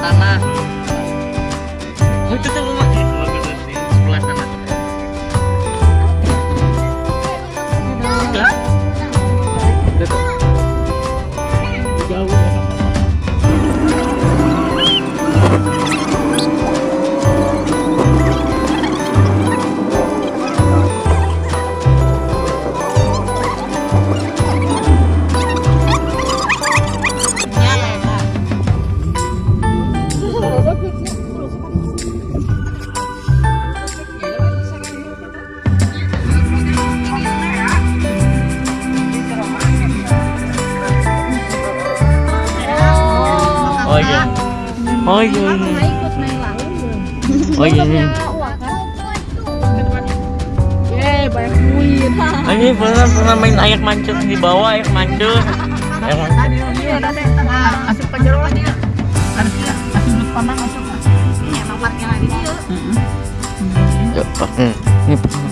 妈妈 oh iya oh iya oh iya ini pernah pernah main air mancur di bawah air mancur iya. Oh iya. Oh iya. lagi ya Oh iya. Oh iya. Oh iya. Oh iya. Oh iya. Oh iya.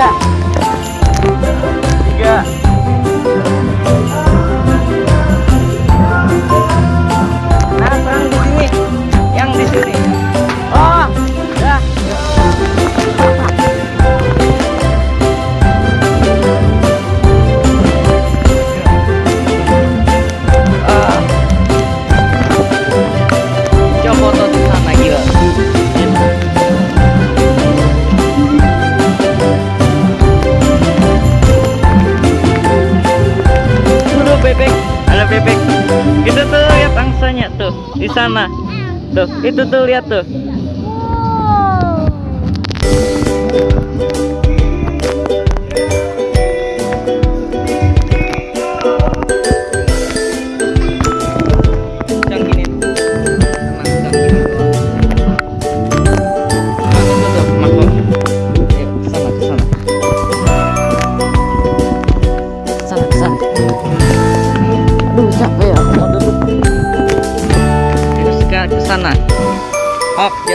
对。bebek. Itu tuh lihat angsanya tuh di sana. Tuh itu tuh lihat tuh.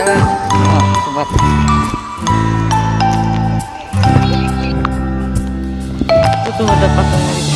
ya. Itu ada pasangan.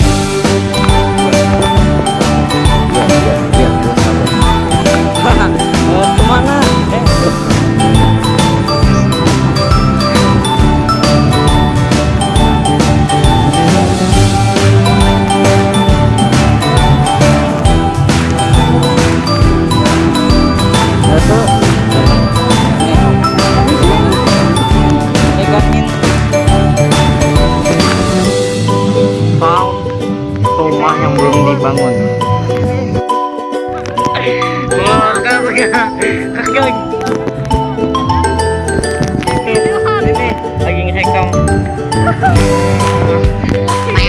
Ayo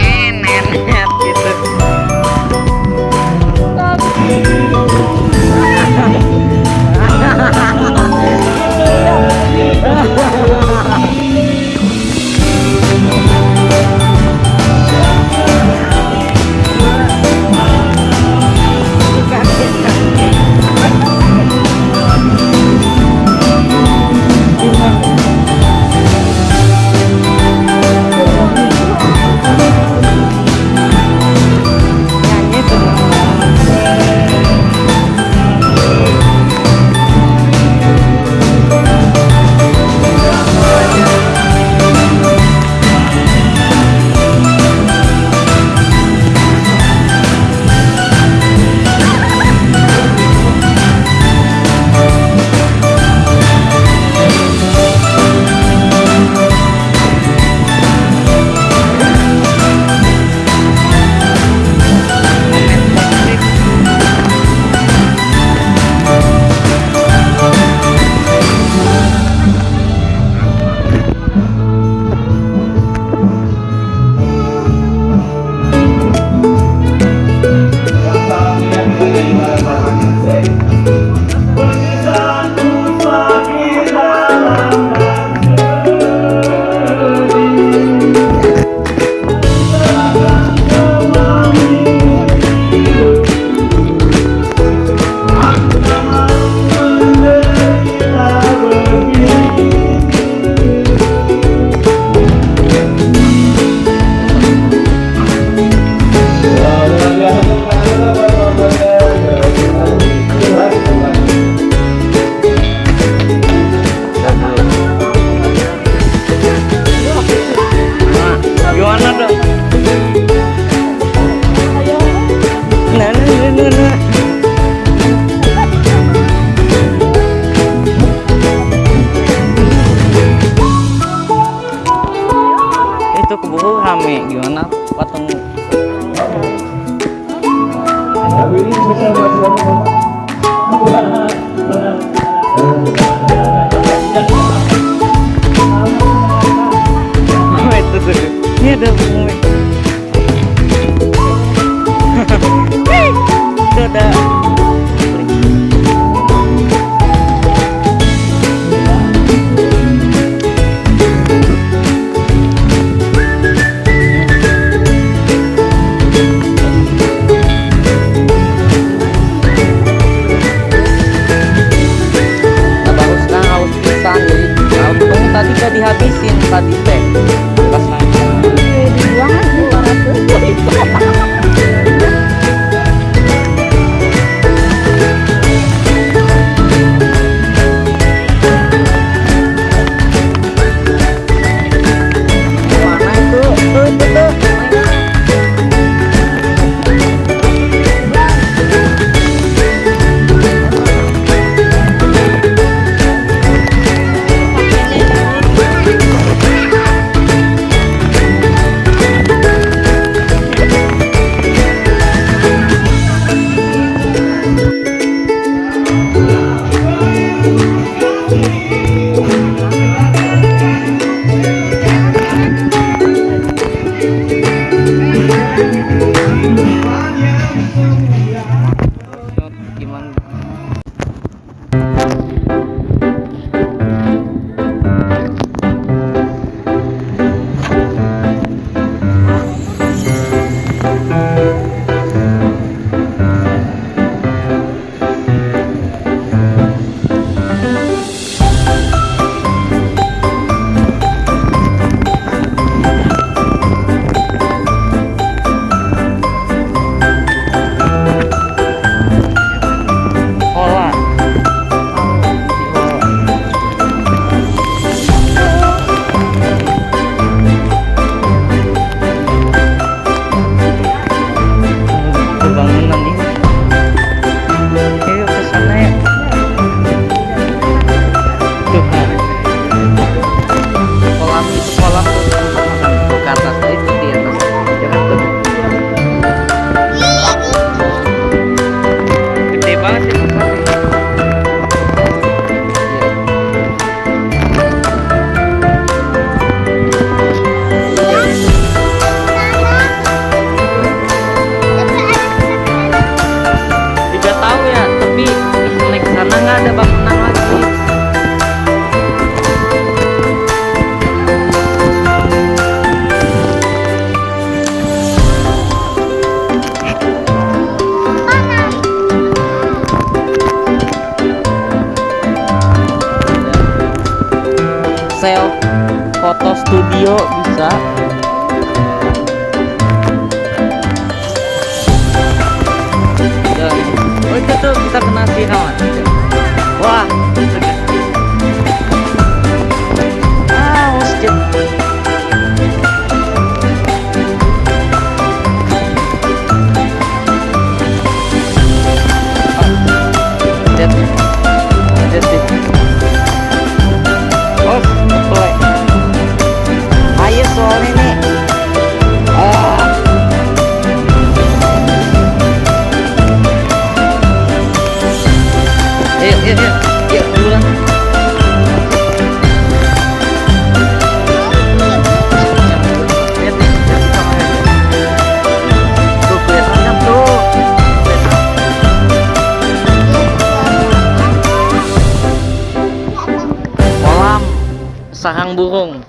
that. Sarang burung.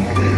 Um,